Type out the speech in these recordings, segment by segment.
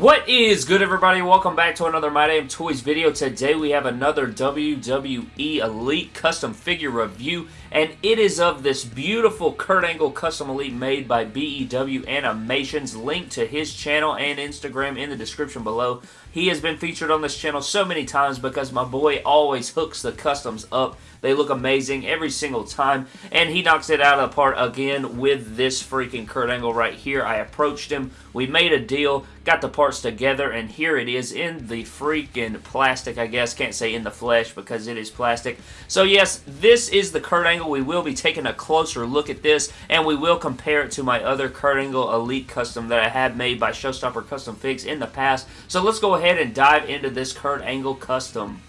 What is good everybody? Welcome back to another My Damn Toys video. Today we have another WWE Elite custom figure review and it is of this beautiful Kurt Angle custom elite made by BEW Animations. Link to his channel and Instagram in the description below. He has been featured on this channel so many times because my boy always hooks the customs up. They look amazing every single time, and he knocks it out of the park again with this freaking Kurt Angle right here. I approached him, we made a deal, got the parts together, and here it is in the freaking plastic, I guess. Can't say in the flesh because it is plastic. So yes, this is the Kurt Angle we will be taking a closer look at this, and we will compare it to my other Kurt Angle Elite Custom that I have made by Showstopper Custom Figs in the past. So let's go ahead and dive into this Kurt Angle Custom.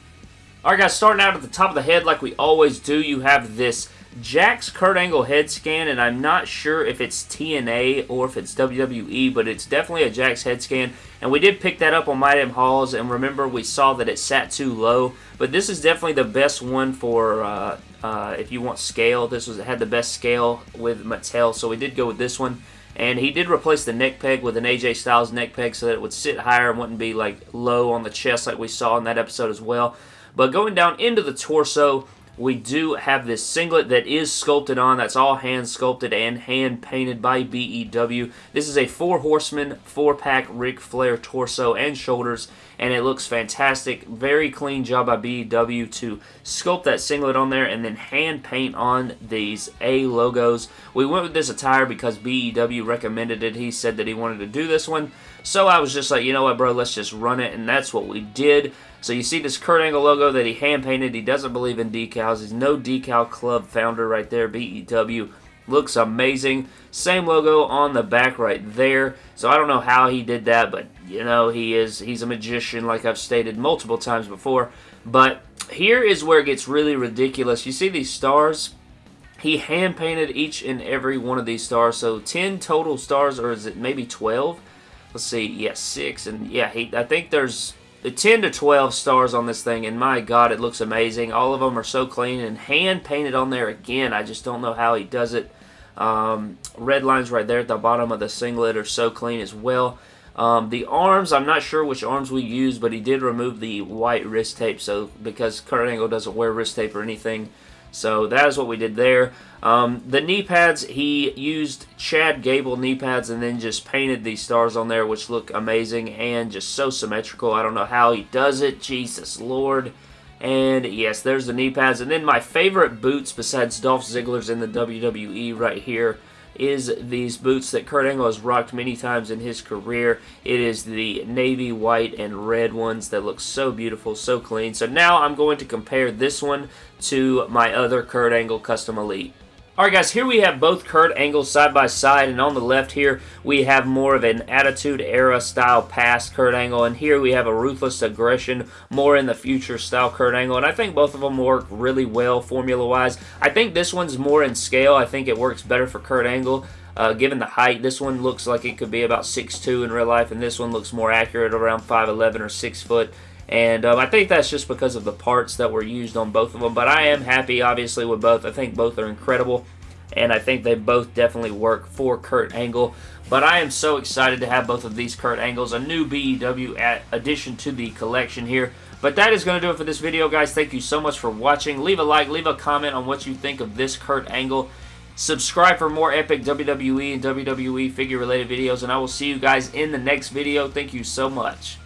Alright guys, starting out at the top of the head like we always do, you have this Jakks Kurt Angle head scan, and I'm not sure if it's TNA or if it's WWE, but it's definitely a Jakks head scan. And we did pick that up on My Damn Hauls, and remember we saw that it sat too low. But this is definitely the best one for uh, uh, if you want scale. This was had the best scale with Mattel, so we did go with this one. And he did replace the neck peg with an AJ Styles neck peg so that it would sit higher and wouldn't be like low on the chest like we saw in that episode as well. But going down into the torso, we do have this singlet that is sculpted on. That's all hand sculpted and hand painted by BEW. This is a four horseman, four pack Ric Flair torso and shoulders, and it looks fantastic. Very clean job by BEW to sculpt that singlet on there and then hand paint on these A logos. We went with this attire because BEW recommended it. He said that he wanted to do this one. So I was just like, you know what, bro, let's just run it, and that's what we did. So you see this Kurt Angle logo that he hand-painted. He doesn't believe in decals. He's no decal club founder right there, BEW. Looks amazing. Same logo on the back right there. So I don't know how he did that, but, you know, he is he's a magician like I've stated multiple times before. But here is where it gets really ridiculous. You see these stars? He hand-painted each and every one of these stars. So 10 total stars, or is it maybe 12? Let's see. Yes, yeah, 6. And, yeah, he, I think there's the 10 to 12 stars on this thing, and my God, it looks amazing. All of them are so clean and hand painted on there again. I just don't know how he does it. Um, red lines right there at the bottom of the singlet are so clean as well. Um, the arms, I'm not sure which arms we used, but he did remove the white wrist tape, so because Kurt Angle doesn't wear wrist tape or anything, so that is what we did there. Um, the knee pads, he used Chad Gable knee pads and then just painted these stars on there, which look amazing and just so symmetrical. I don't know how he does it. Jesus Lord. And yes, there's the knee pads. And then my favorite boots besides Dolph Ziggler's in the WWE right here is these boots that Kurt Angle has rocked many times in his career. It is the navy, white, and red ones that look so beautiful, so clean. So now I'm going to compare this one to my other Kurt Angle Custom Elite. Alright guys, here we have both Kurt Angles side by side, and on the left here we have more of an Attitude Era style past Kurt Angle, and here we have a Ruthless Aggression, more in the future style Kurt Angle, and I think both of them work really well formula-wise. I think this one's more in scale. I think it works better for Kurt Angle. Uh, given the height, this one looks like it could be about 6'2 in real life, and this one looks more accurate around 5'11 or 6 foot. And um, I think that's just because of the parts that were used on both of them. But I am happy, obviously, with both. I think both are incredible. And I think they both definitely work for Kurt Angle. But I am so excited to have both of these Kurt Angles. A new BEW addition to the collection here. But that is going to do it for this video, guys. Thank you so much for watching. Leave a like, leave a comment on what you think of this Kurt Angle. Subscribe for more epic WWE and WWE figure-related videos. And I will see you guys in the next video. Thank you so much.